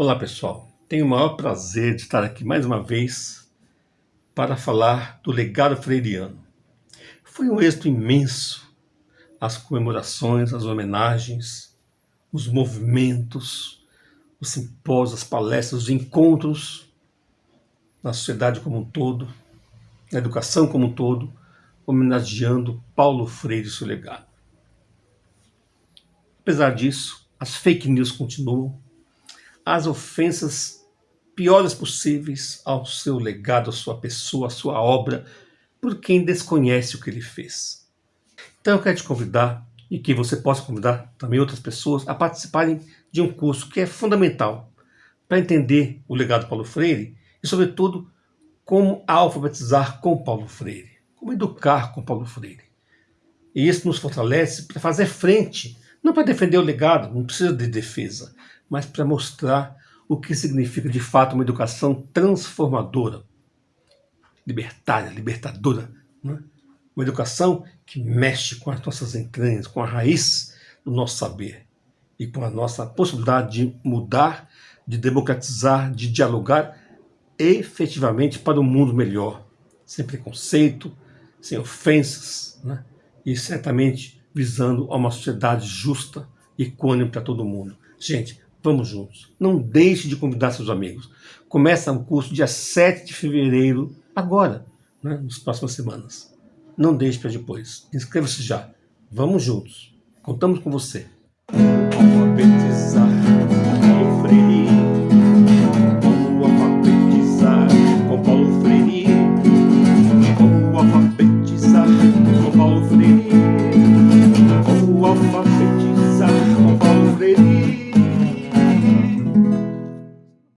Olá pessoal, tenho o maior prazer de estar aqui mais uma vez para falar do legado freiriano. Foi um êxito imenso as comemorações, as homenagens, os movimentos, os simpósios, as palestras, os encontros na sociedade como um todo, na educação como um todo, homenageando Paulo Freire e seu legado. Apesar disso, as fake news continuam, as ofensas piores possíveis ao seu legado, à sua pessoa, à sua obra, por quem desconhece o que ele fez. Então eu quero te convidar, e que você possa convidar também outras pessoas, a participarem de um curso que é fundamental para entender o legado de Paulo Freire e, sobretudo, como alfabetizar com Paulo Freire, como educar com Paulo Freire. E isso nos fortalece para fazer frente, não para defender o legado, não precisa de defesa, mas para mostrar o que significa de fato uma educação transformadora, libertária, libertadora. Né? Uma educação que mexe com as nossas entranhas, com a raiz do nosso saber e com a nossa possibilidade de mudar, de democratizar, de dialogar efetivamente para um mundo melhor, sem preconceito, sem ofensas, né? e certamente visando a uma sociedade justa e equânime para todo mundo. Gente, Vamos juntos. Não deixe de convidar seus amigos. Começa o curso dia 7 de fevereiro, agora, né, nas próximas semanas. Não deixe para depois. Inscreva-se já. Vamos juntos. Contamos com você.